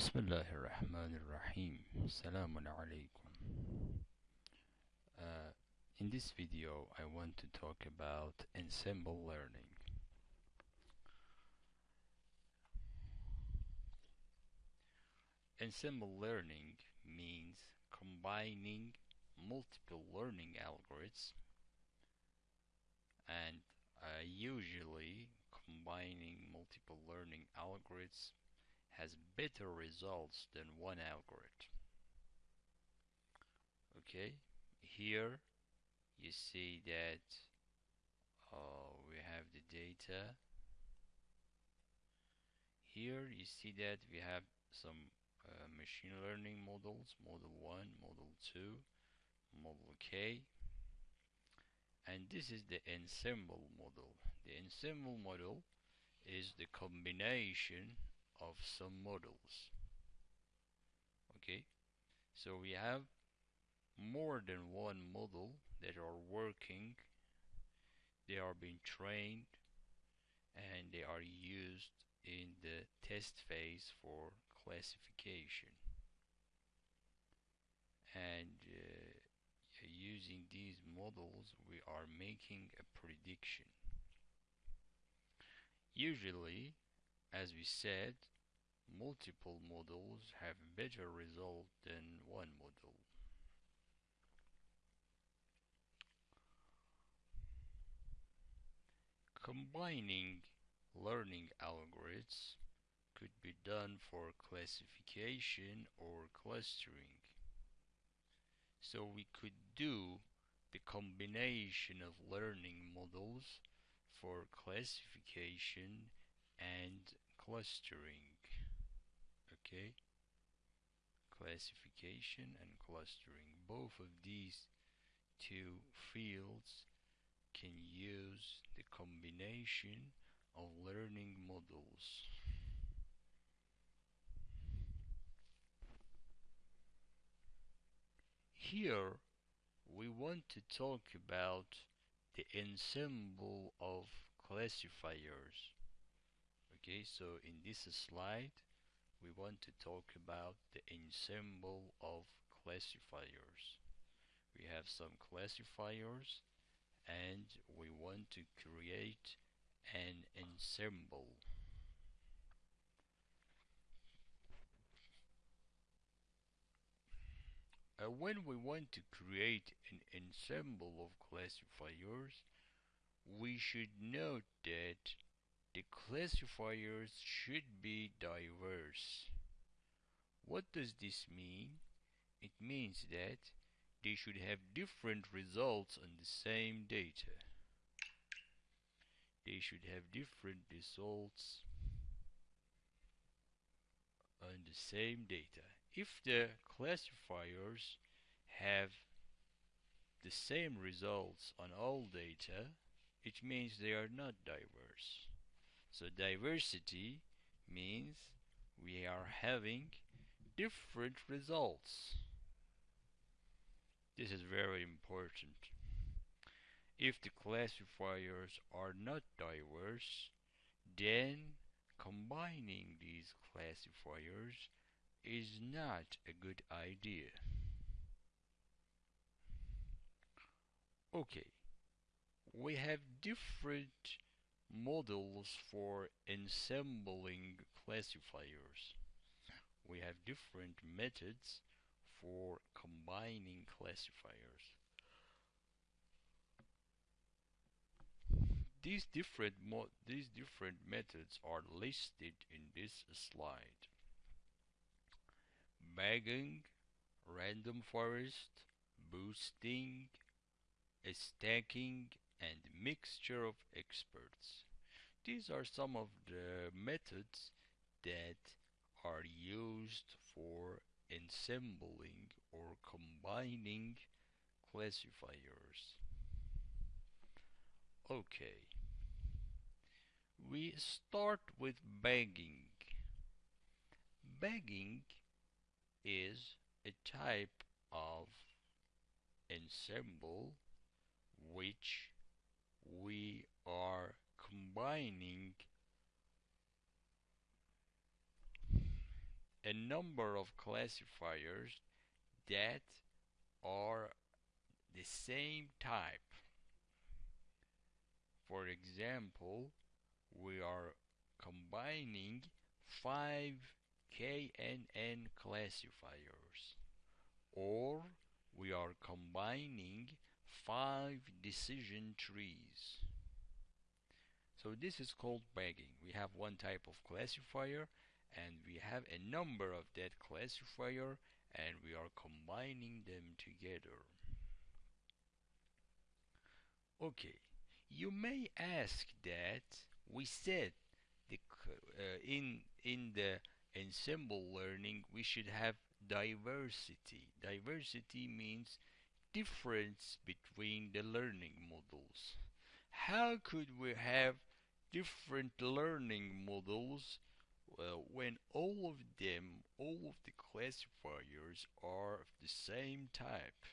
بسم الله الرحمن الرحيم السلام عليكم uh, in this video I want to talk about ensemble learning ensemble learning means combining multiple learning algorithms and uh, usually combining multiple learning algorithms has better results than one algorithm. Okay, here you see that uh, we have the data. Here you see that we have some uh, machine learning models, model 1, model 2, model K, and this is the ensemble model. The ensemble model is the combination of some models. Okay? So we have more than one model that are working. They are being trained and they are used in the test phase for classification. And uh, using these models we are making a prediction. Usually as we said, multiple models have better result than one model. Combining learning algorithms could be done for classification or clustering. So we could do the combination of learning models for classification and clustering okay? Classification and clustering. Both of these two fields can use the combination of learning models. Here we want to talk about the ensemble of classifiers okay so in this slide we want to talk about the ensemble of classifiers. We have some classifiers and we want to create an ensemble. Uh, when we want to create an ensemble of classifiers we should note that the classifiers should be diverse. What does this mean? It means that they should have different results on the same data. They should have different results on the same data. If the classifiers have the same results on all data, it means they are not diverse. So diversity means we are having different results. This is very important. If the classifiers are not diverse, then combining these classifiers is not a good idea. Okay, we have different models for ensembling classifiers. We have different methods for combining classifiers. These different these different methods are listed in this slide. Bagging, random forest, boosting, stacking, and mixture of experts. These are some of the methods that are used for ensembling or combining classifiers. Okay, we start with bagging. Bagging is a type of ensemble which combining a number of classifiers that are the same type. For example, we are combining five KNN classifiers or we are combining five decision trees. So this is called bagging. We have one type of classifier and we have a number of that classifier and we are combining them together. Okay, you may ask that we said the, uh, in in the ensemble learning we should have diversity. Diversity means difference between the learning models. How could we have different learning models well, when all of them, all of the classifiers are of the same type?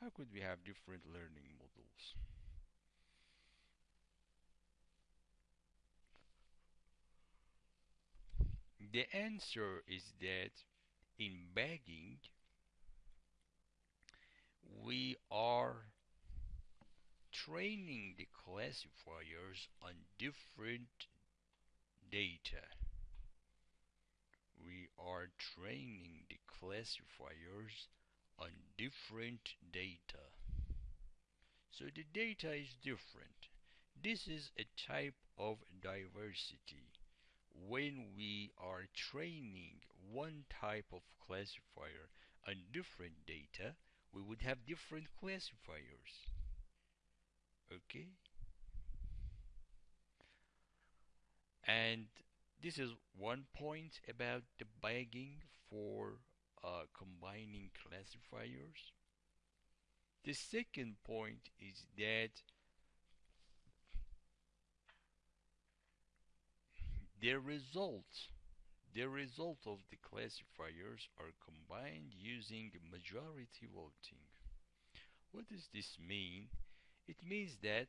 How could we have different learning models? The answer is that in bagging, we are training the classifiers on different data. We are training the classifiers on different data. So the data is different. This is a type of diversity when we are training one type of classifier on different data, we would have different classifiers. Okay? And this is one point about the bagging for uh, combining classifiers. The second point is that The result, the result of the classifiers are combined using majority voting. What does this mean? It means that,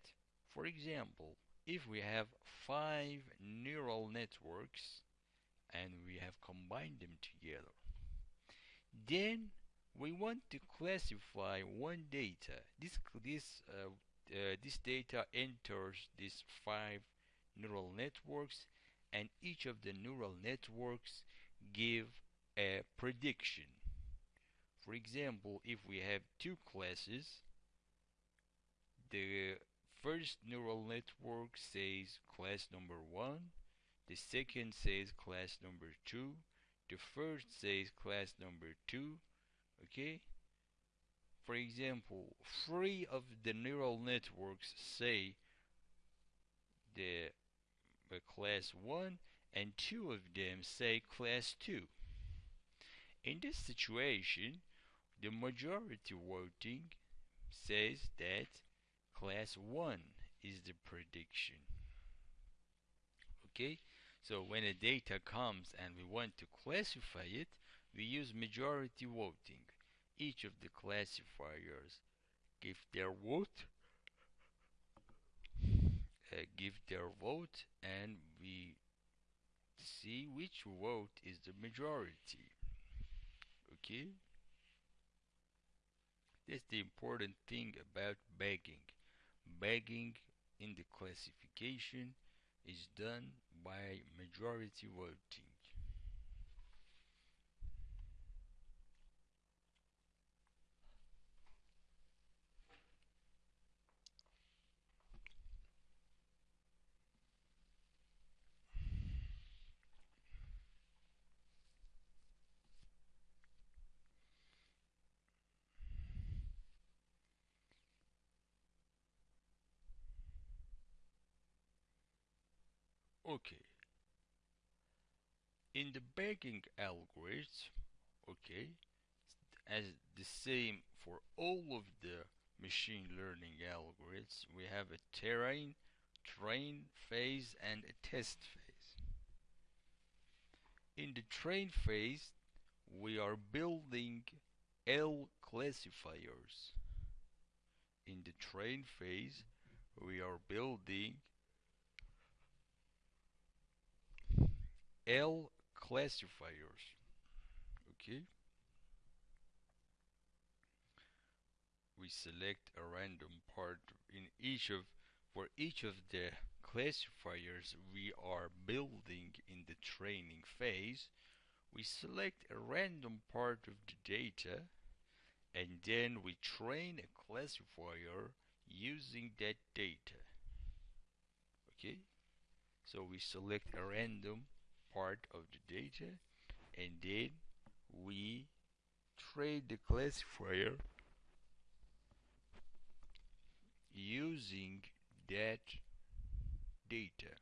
for example, if we have five neural networks and we have combined them together, then we want to classify one data. This this uh, uh, this data enters these five neural networks and each of the neural networks give a prediction. For example, if we have two classes, the first neural network says class number 1, the second says class number 2, the first says class number 2, okay? For example, three of the neural networks say the class 1 and two of them say class 2. In this situation, the majority voting says that class 1 is the prediction. Okay, so when a data comes and we want to classify it, we use majority voting. Each of the classifiers give their vote uh, give their vote and we see which vote is the majority okay that's the important thing about bagging bagging in the classification is done by majority voting okay. In the bagging algorithm okay as the same for all of the machine learning algorithms we have a terrain train phase and a test phase. In the train phase we are building L classifiers. In the train phase we are building L classifiers. okay. We select a random part in each of for each of the classifiers we are building in the training phase we select a random part of the data and then we train a classifier using that data. Okay? So we select a random part of the data and then we train the classifier using that data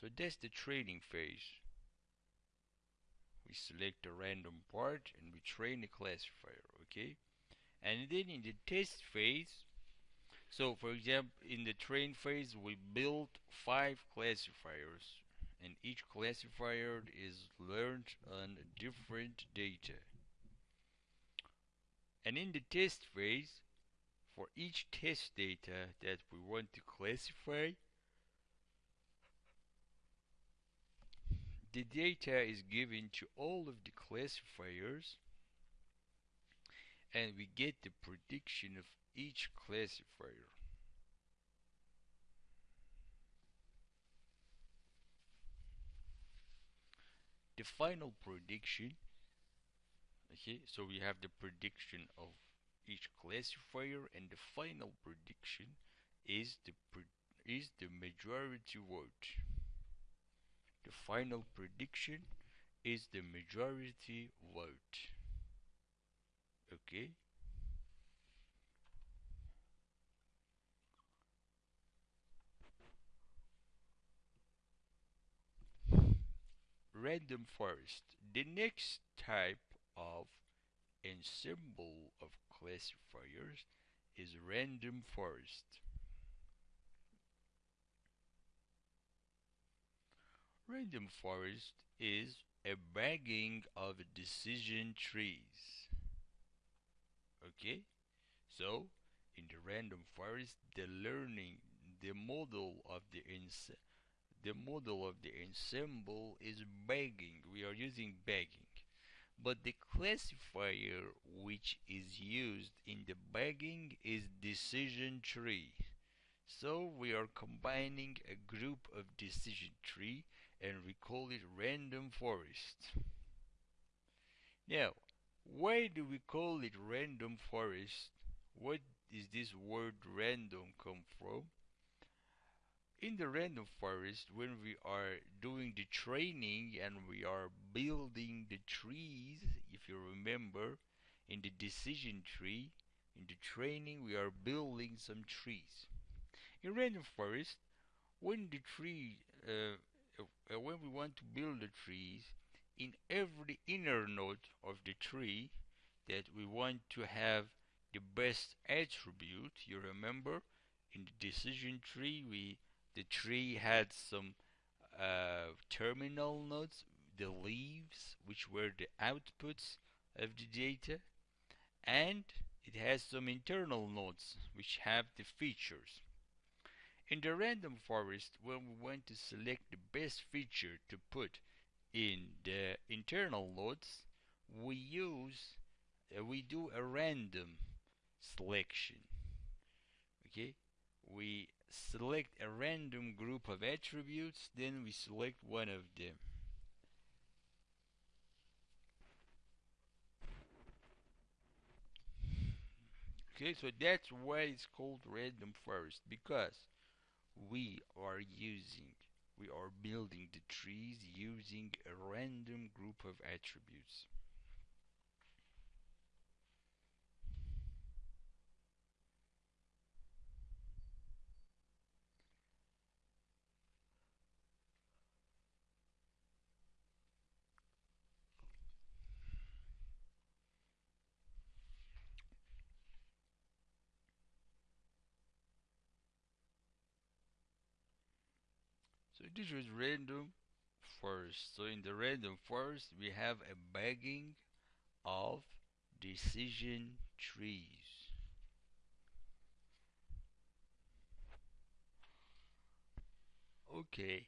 So that's the training phase. We select a random part and we train the classifier, okay? And then in the test phase, so for example, in the train phase, we build five classifiers and each classifier is learned on different data. And in the test phase, for each test data that we want to classify, the data is given to all of the classifiers and we get the prediction of each classifier. The final prediction okay so we have the prediction of each classifier and the final prediction is the is the majority vote the final prediction is the majority vote. Okay. Random forest. The next type of ensemble of classifiers is random forest. Random forest is a bagging of decision trees. Okay? So, in the random forest, the learning, the model of the the model of the ensemble is bagging. We are using bagging. But the classifier which is used in the bagging is decision tree. So we are combining a group of decision tree and we call it random forest. Now, why do we call it random forest? What is this word random come from? In the random forest, when we are doing the training and we are building the trees, if you remember, in the decision tree, in the training, we are building some trees. In random forest, when the tree uh, uh, when we want to build the trees in every inner node of the tree that we want to have the best attribute you remember in the decision tree we the tree had some uh, terminal nodes the leaves which were the outputs of the data and it has some internal nodes which have the features in the random forest, when we want to select the best feature to put in the internal nodes, we use, uh, we do a random selection. Okay, we select a random group of attributes, then we select one of them. Okay, so that's why it's called random forest because we are using we are building the trees using a random group of attributes So this is random forest. So in the random forest we have a bagging of decision trees. Okay.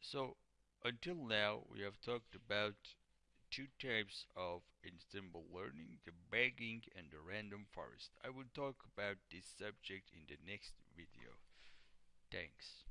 So until now we have talked about two types of ensemble learning, the bagging and the random forest. I will talk about this subject in the next video. Thanks.